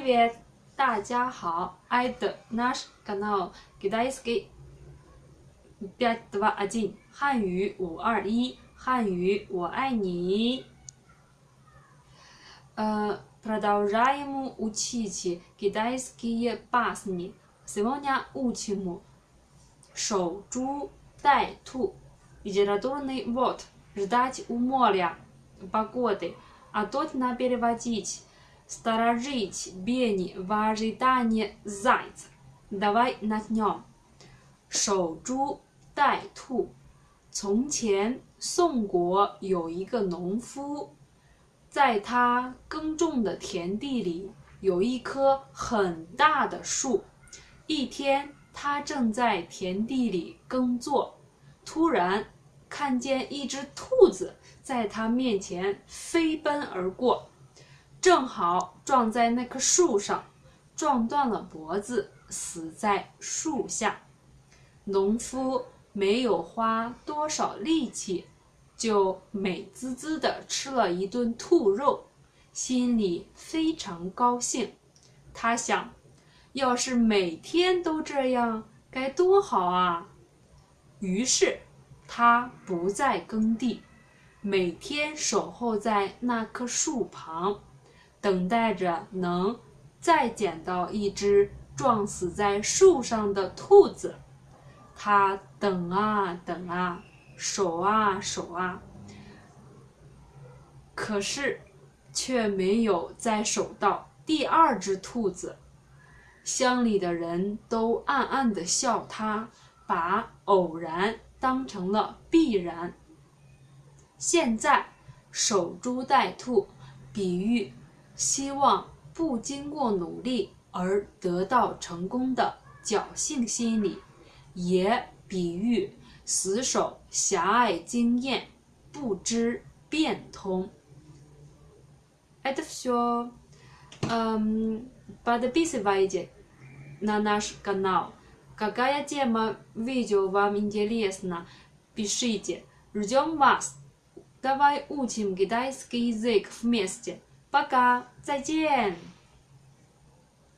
Привет，大家好，Это наш канал Китайский пять два один，汉语五二一，汉语我爱你。Э, продолжаем учить китайские басни. Сегодня учим 守株待兔. Литературный вот ждать у моря погоды, а тут на переводить сторожить бени в ожидании зайца. Давай начнем. 守株待兔。从前，宋国有一个农夫，在他耕种的田地里有一棵很大的树。一天，他正在田地里耕作，突然看见一只兔子在他面前飞奔而过， 正好撞在那棵树上，撞断了脖子，死在树下。农夫没有花多少力气，就美滋滋地吃了一顿兔肉，心里非常高兴。他想，要是每天都这样，该多好啊！于是，他不再耕地，每天守候在那棵树旁，等待着能再捡到一只撞死在树上的兔子。他等啊等啊，守啊守啊，可是却没有再守到第二只兔子。乡里的人都暗暗地笑他，把偶然当成了必然。现在守株待兔，比喻希望不经过努力而得到成功的侥幸心理。也比喻死守狭隘经验，不知变通。Это все. Подписывайтесь на наш канал. Какая тема видео вам интересна? Пишите. Ждем вас. Давай учим китайский язык вместе. 八嘎再见。